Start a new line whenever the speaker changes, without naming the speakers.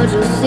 I just